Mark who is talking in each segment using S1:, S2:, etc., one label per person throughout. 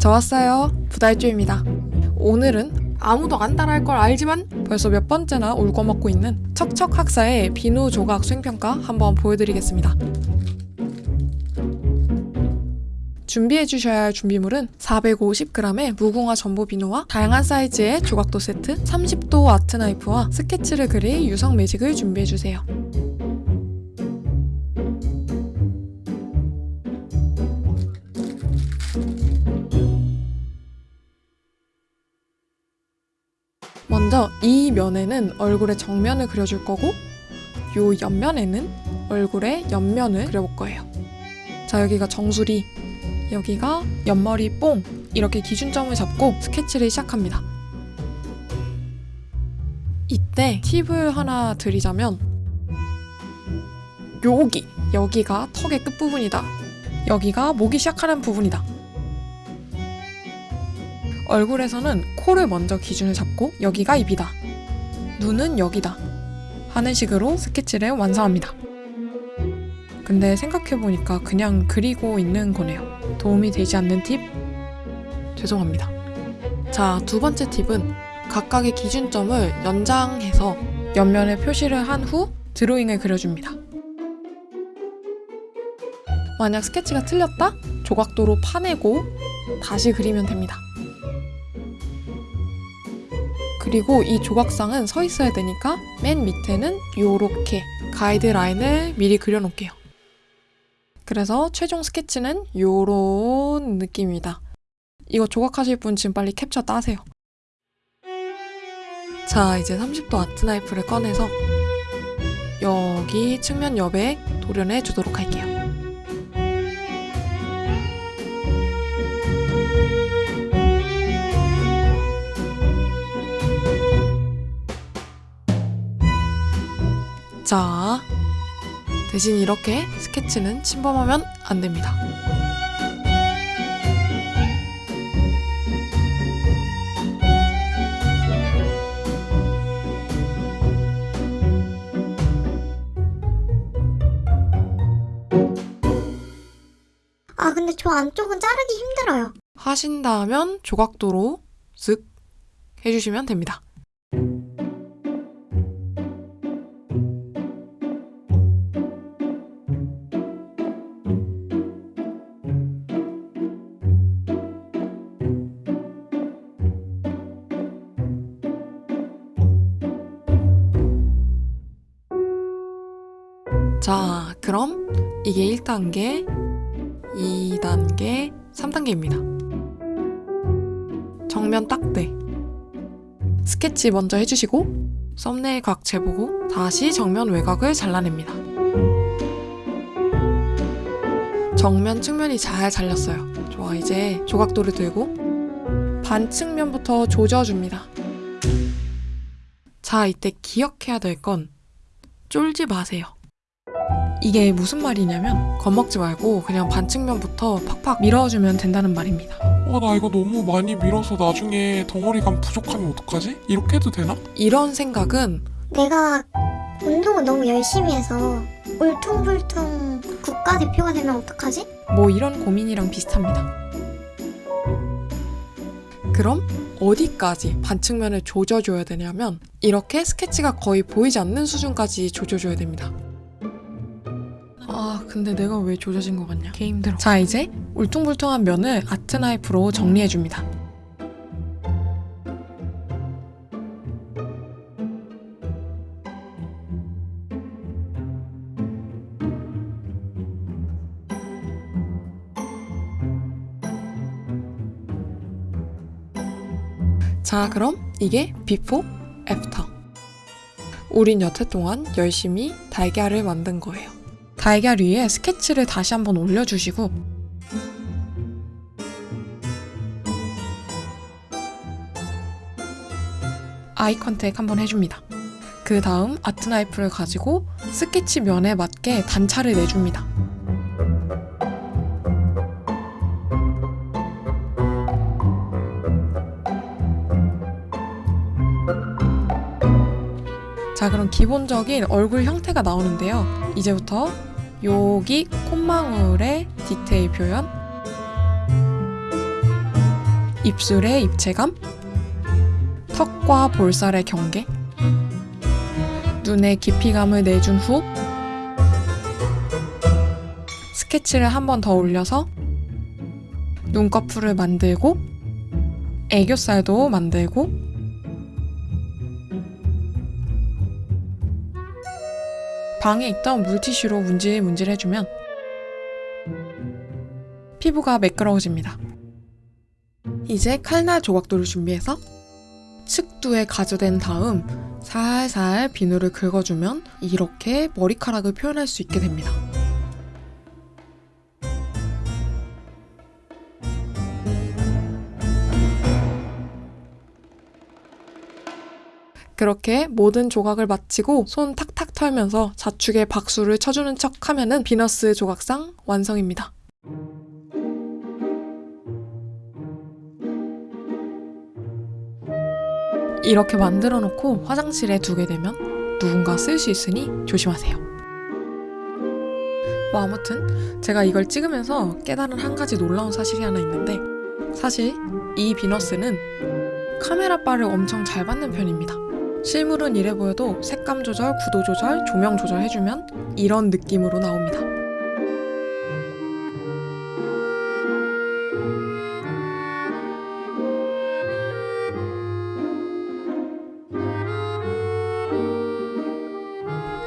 S1: 저 왔어요. 부달주입니다. 오늘은 아무도 안 따라할 걸 알지만 벌써 몇 번째나 울거먹고 있는 척척 학사의 비누 조각 수행평가 한번 보여드리겠습니다. 준비해 주셔야 할 준비물은 450g의 무궁화 전보 비누와 다양한 사이즈의 조각도 세트, 30도 아트 나이프와 스케치를 그릴 유성 매직을 준비해 주세요. 먼저 이 면에는 얼굴의 정면을 그려줄 거고 요 옆면에는 얼굴의 옆면을 그려볼 거예요. 자 여기가 정수리, 여기가 옆머리 뽕 이렇게 기준점을 잡고 스케치를 시작합니다. 이때 팁을 하나 드리자면 여기 여기가 턱의 끝부분이다. 여기가 목이 시작하는 부분이다. 얼굴에서는 코를 먼저 기준을 잡고 여기가 입이다. 눈은 여기다. 하는 식으로 스케치를 완성합니다. 근데 생각해보니까 그냥 그리고 있는 거네요. 도움이 되지 않는 팁? 죄송합니다. 자, 두 번째 팁은 각각의 기준점을 연장해서 옆면에 표시를 한 후 드로잉을 그려줍니다. 만약 스케치가 틀렸다? 조각도로 파내고 다시 그리면 됩니다. 그리고 이 조각상은 서 있어야 되니까 맨 밑에는 요렇게 가이드라인을 미리 그려놓을게요. 그래서 최종 스케치는 요런 느낌입니다. 이거 조각하실 분 지금 빨리 캡처 따세요. 자, 이제 30도 아트 나이프를 꺼내서 여기 측면 옆에 도련해 주도록 할게요. 자, 대신 이렇게 스케치는 침범하면 안 됩니다.
S2: 아, 근데 저 안쪽은 자르기 힘들어요.
S1: 하신다면 조각도로 쓱 해주시면 됩니다. 자, 그럼 이게 1단계, 2단계, 3단계입니다. 정면 딱대. 스케치 먼저 해주시고 썸네일 각 재보고 다시 정면 외곽을 잘라냅니다. 정면 측면이 잘 잘렸어요. 좋아, 이제 조각도를 들고 반측면부터 조져줍니다. 자, 이때 기억해야 될 건 쫄지 마세요. 이게 무슨 말이냐면 겁먹지 말고 그냥 반측면부터 팍팍 밀어주면 된다는 말입니다.
S3: 어, 나 이거 너무 많이 밀어서 나중에 덩어리감 부족하면 어떡하지? 이렇게 해도 되나?
S1: 이런 생각은
S2: 내가 운동을 너무 열심히 해서 울퉁불퉁 국가대표가 되면 어떡하지?
S1: 뭐 이런 고민이랑 비슷합니다. 그럼 어디까지 반측면을 조져줘야 되냐면 이렇게 스케치가 거의 보이지 않는 수준까지 조져줘야 됩니다. 아 근데 내가 왜 조져진 것 같냐? 개 힘들어. 자 이제 울퉁불퉁한 면을 아트 나이프로 정리해줍니다. 자 그럼 이게 before after 우린 여태 동안 열심히 달걀을 만든 거예요 달걀 위에 스케치를 다시 한번 올려주시고 eye contact 한번 해줍니다. 그 다음 art knife를 가지고 스케치 면에 맞게 단차를 내줍니다. 자 그럼 기본적인 얼굴 형태가 나오는데요. 이제부터 여기 콧망울의 디테일 표현. 입술의 입체감, 턱과 볼살의 경계, 눈의 깊이감을 내준 후 스케치를 한 번 더 올려서 눈꺼풀을 만들고 애교살도 만들고 방에 있던 물티슈로 문질 문질 해주면 피부가 매끄러워집니다. 이제 칼날 조각도를 준비해서 측두에 가져댄 다음 살살 비누를 긁어주면 이렇게 머리카락을 표현할 수 있게 됩니다. 그렇게 모든 조각을 마치고 손 탁탁 털면서 자축에 박수를 쳐주는 척 하면은 비너스 조각상 완성입니다. 이렇게 만들어 놓고 화장실에 두게 되면 누군가 쓸 수 있으니 조심하세요. 뭐 아무튼 제가 이걸 찍으면서 깨달은 한 가지 놀라운 사실이 하나 있는데 사실 이 비너스는 카메라 바를 엄청 잘 받는 편입니다. 실물은 이래 보여도 색감 조절, 구도 조절, 조명 조절 해주면 이런 느낌으로 나옵니다.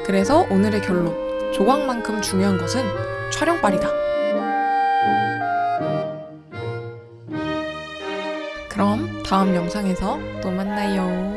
S1: 그래서 오늘의 결론. 조각만큼 중요한 것은 촬영빨이다. 그럼 다음 영상에서 또 만나요.